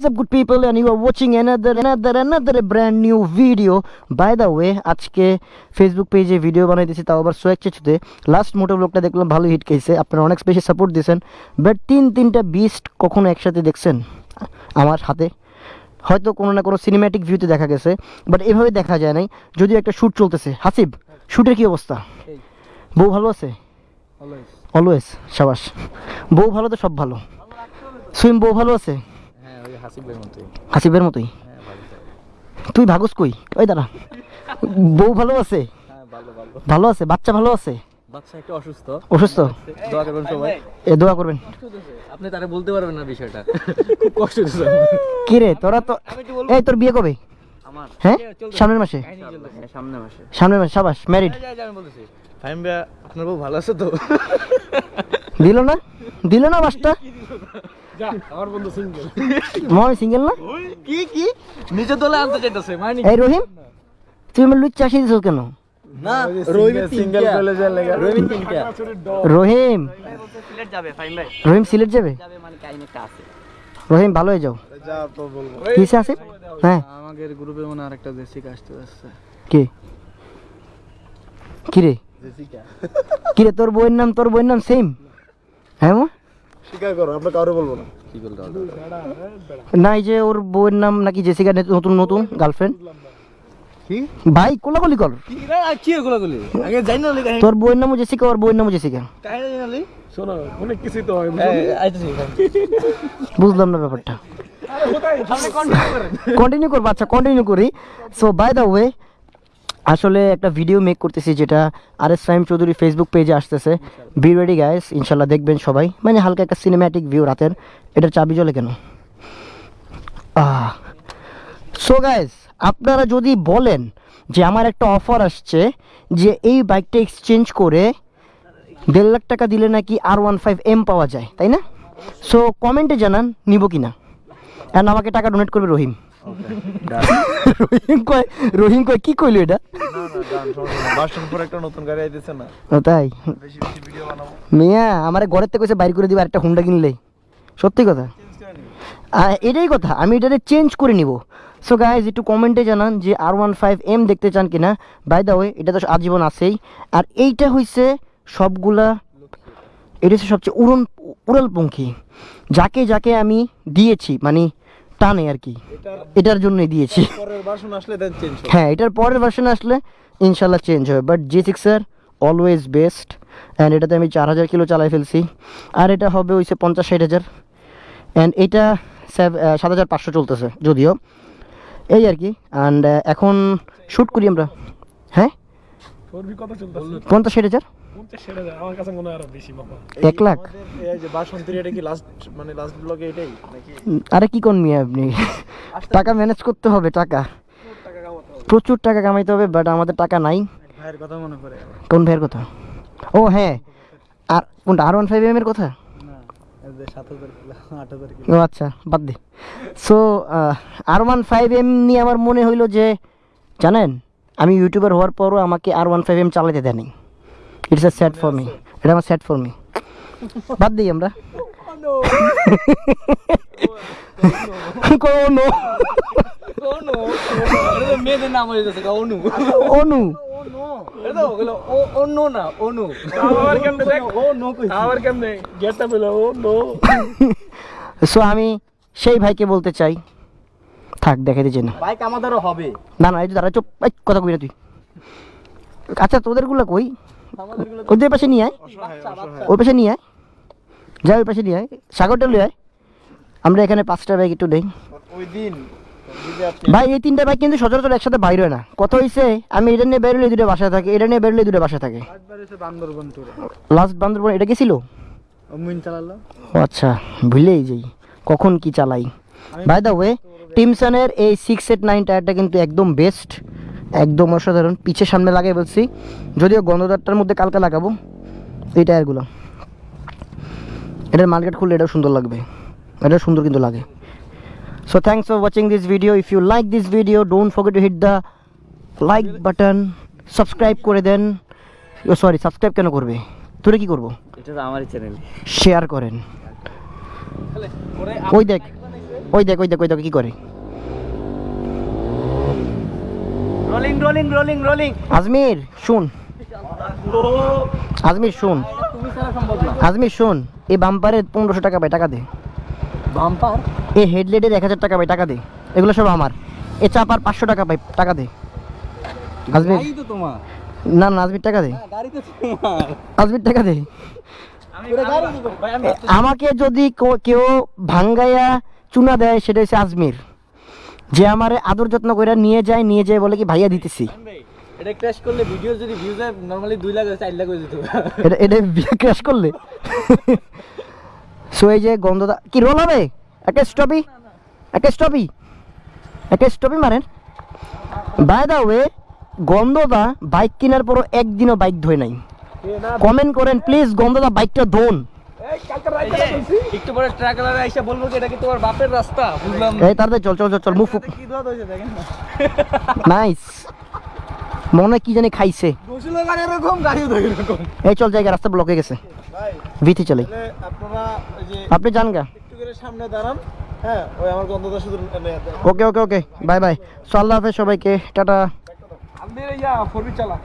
What's up good people and you are watching another another another brand new video. By the way আজকে Facebook পেজে video বানাইতেছি তাও আবার Soyek চেচুতে last মোটো ব্লগটা দেখলাম ভালো হিট খেয়েছে আপনারা অনেক বেশি সাপোর্ট দিয়েছেন। বাট তিন তিনটা বিস্ট কখনো একসাথে দেখছেন? আমার হাতে। হয়তো কোনো না কোনো সিনেম্যাটিক ভিউতে দেখা গেছে বাট এভাবে দেখা যায় নাই। যদিও একটা শ্যুট চলতেছে। হাসিব শ্যুটের কি অবস্থা? বউ ভালো আছে? অলওয়েজ সাবাস। বউ ভালো তো সব ভালো। সুইম বউ ভালো আছে? হাসিবের মতোই। হাসিবের মতোই? হ্যাঁ তুই ভাগস কই? ওই দাঁড়া। বউ ভালো আছে? হ্যাঁ ভালো ভালো। ভালো আছে? বাচ্চা ভালো আছে? অসুস্থ। অসুস্থ? দোয়া করবেন সবাই। এ দোয়া করবেন। আপনি তারা বলতে পারবেন না বিষয়টা। খুব কষ্ট কি রে তোরা তো এই তোর বিয়ে কবে? হ্যাঁ? সামনের মাসে? মাসে। সামনের মাসে সাবাস ম্যারিড আমি বলতেছি। আপনার বউ ভালো আছে তো? দিল না? দিল না বাসটা? মনে সিঙ্গেল না? কি কি? নিজে দলে আনতে চাইতেছে মানে এই রহিম তুই আমার লুচ চাষি দিছ কেন? না রহিম সিঙ্গেল কলেজের লাগা রহিম তিনটা। রহিম সিলেট যাবে রহিম সিলেট যাবে? যাবে মানে কাহিনী একটা আছে রহিম ভালো হয়ে যাও। যা তো বলব কিসে আছে? হ্যাঁ। আমাদের গ্রুপে মনে আরেকটা জেসিকা আসতে যাচ্ছে। কে? কিরে? জেসিকা। কিরে তোর বইয়ের নাম তোর বইয়ের নাম সেম হ্যাঁ মা? স্বীকার করো আমরা কারও বলব না। কি বলতে না এই যে ওর বউয়ের নাম নাকি জেসিকা নতুন নতুন গার্লফ্রেন্ড কি? ভাই কোলাকুলি কর। কি রে আর কি এগুলো গুলি আগে যাই না তোর বউয়ের নামও জেসিকা ওর বউয়ের নামও জেসিকা। কাহিনী জানি শোনো অনেক কিছু তো হয় বুঝলাম না ব্যাপারটা। কন্টিনিউ করব আচ্ছা কন্টিনিউ করি। সো বাই দ্য ওয়ে আসলে একটা ভিডিও মেক করতেছি যেটা আর এস ফাইম চৌধুরী ফেসবুক পেজে আসতেছে। বি রেডি গাইস ইনশাল্লাহ দেখবেন সবাই। মানে হালকা একটা সিনেম্যাটিক ভিউ রাতের। এটা চাবি জ্বলে কেন? সো গাইস আপনারা যদি বলেন যে আমার একটা অফার আসছে যে এই বাইকটা এক্সচেঞ্জ করে দেড় লাখ টাকা দিলে নাকি আর ওয়ান ফাইভ এম পাওয়া যায়, তাই না? সো কমেন্টে জানান, নিব কি না অ্যান্ড আমাকে টাকা ডোনেট করবে রহিম। রহিম কয় রহিম কয় কি কইলো এটা? একটা নতুন গাড়ি আইতেছে না। তাই? বেশি বেশি ভিডিও বানাবো। মিয়া আমার ঘরের থেকে কইছে বাইর করে দিবে একটা হুন্ডা কিনলে। সত্যি কথা? এটাই কথা আমি এটাকে চেঞ্জ করে নিব। সো গাইজ একটু কমেন্টে জানান যে আর ওয়ান ফাইভ এম দেখতে চান কিনা। বাই দা ওয়ে এটা তো আজীবন আছেই। আর এইটা হইছে সবগুলা এটা হচ্ছে সবচেয়ে উড়ন উড়ালপঙ্খী যাকে যাকে আমি দিয়েছি মানে টানে আর কি। এটার জন্যই দিয়েছি। হ্যাঁ এটার পরের ভার্সন আসলে ইনশাল্লাহ চেঞ্জ হবে। বাট জি সিক্সের অলওয়েজ বেস্ট অ্যান্ড এটাতে আমি চার হাজার কিলো চালাই ফেলছি। আর এটা হবে হইছে পঞ্চাশ ষাট হাজার। অ্যান্ড এটা সাত হাজার পাঁচশো চলতেছে যদিও। এই আর কি। অ্যান্ড এখন শ্যুট করি আমরা। হ্যাঁ? পঞ্চাশ ষাট হাজার? এক লাখ। যে বাসন্তী এটা কি লাস্ট মানে লাস্ট ব্লগে এটাই নাকি? আরে কি কোন মিয়া আপনি টাকা ম্যানেজ করতে হবে টাকা। প্রচুর টাকা কামাইতে হবে বাট আমাদের টাকা নাই। ভাইয়ের কথা মনে করে কোন ভাইয়ের কথা? ও হ্যাঁ। আর কোনটা আর ওয়ান ফাইভ এম এর কথা? ও আচ্ছা বাদ দে। So R one five M নিয়ে আমার মনে হইল যে জানেন আমি ইউটিউবার হওয়ার পরও আমাকে আর ওয়ান ফাইভ এম চালাতে দেয়নি। It's a sad for me এটা আমার স্যাড ফর মি বাদ দিই আমরা। অনু মেয়েদের নাম হয়ে গেছে অনু। অনু। কই সো আমি সেই ভাইকে বলতে চাই। থাক দেখে দিচ্ছে না বাইক আমাদেরও হবে। না না এই দাঁড়া চুপ। কথা কই না তুই? আচ্ছা তোদেরগুলো কই? আমাদেরগুলো ওদের পাশে নিয়ে আয়। ওই পাশে নিয়ে আয়। যা ওই পাশে নিয়ে আয়। সাগরটা লিয়ে আয়। আমরা এখানে পাঁচটা বাইক একটু দেই। ওই দিন ভাই এই তিনটা বাইক কিন্তু সচরাচর একসাথে বাইর হয় না। কত হয়েছে আমি এটা নিয়ে বেরোলে দুটো বাসায় থাকে এটা নিয়ে বেরোলে দুটো বাসায় থাকে। লাস্ট বান্দরবন এটা অমিন চালালো। ও আচ্ছা ভুলেই যাই। কখন কি চালাই? বাই দ্য ওয়ে টিমসনের এই সিক্স এইট নাইন টায়ারটা কিন্তু একদম বেস্ট একদম অসাধারণ। পিছে সামনে লাগাই বলছি। যদিও গন্ধদারটার মধ্যে কালকে লাগাবো। এই টায়ারগুলো। এটার মার্কেট খুললে এটাও সুন্দর লাগবে। এটা সুন্দর কিন্তু লাগে। So thanks for watching this video if you like this video don't forget to hit the like button subscribe করে দেন। ও সরি সাবস্ক্রাইব কেন করবে? তোরা কি করব? এটা আমারই চ্যানেল শেয়ার করেন। ওই দেখ ওই দেখ ওই দেখ ওই দেখ কি করে? Rolling rolling rolling rolling Ajmir শুন। আজমির শুন। তুমি ছাড়া সম্ভব না আজমির শুন। এই বাম্পারে পনেরোশো টাকা পাই টাকা দে। বাম্পার? এই হেডলাইটের এক হাজার টাকা পাই টাকা দে। এগুলো সব আমার। এ চাপার পাঁচশো টাকা পাই টাকা দে। আজমির। গাড়ি তো তোমার। না না আজমির টাকা দে। গাড়ি তো তোমার। আজমির টাকা দে। আমি গাড়ি দিব। ভাই আমি আমাকে যদি কেউ ভাঙ্গাইয়া চুনা দেয় সেটা হচ্ছে আজমির। যে আমারে আদর যত্ন করে নিয়ে যায় নিয়ে যায় বলে কি ভাইয়া দিতেছি? এটা ক্র্যাশ করলে ভিডিও যদি ভিউজ হয় নরমালি 2 লাখ 4 লাখ হয়ে যেত। এটা এটা ক্র্যাশ করলে? সো এই যে গন্ধটা কি রোল হবে? একটা স্টপি একটা স্টপি একটা স্টপি মারেন। বাই দা ওয়ে গন্ধটা বাইক কেনার পরও একদিনও বাইক ধোয় নাই। কমেন্ট করেন প্লিজ গন্ধটা বাইকটা ধোন। এই কালকে রাইতে বলছি। একটু পরে ট্রাকলারে আইসা বলব কি এটা কি তোমার বাপের রাস্তা? বুঝলাম এই তাড়াতাড়ি চল চল চল চল মুভ কি দোয়া হয়েছে দেখেন নাইস। মনে কি জানি খাইছে। গোসলের গাড়ি এরকম গাড়িও এরকম। এই চল জায়গা রাস্তা ব্লক হয়ে গেছে। ভাই ভিথি চলে। আপনারা ওই যে আপনি যান গা। একটু করে সামনে দাঁড়ান। হ্যাঁ ওই আমার গন্ধটা শুধু okay okay okay. Bye bye. So আল্লাহ হাফেজ সবাইকে। টাটা। আমি ইয়া ফোরবি চালা।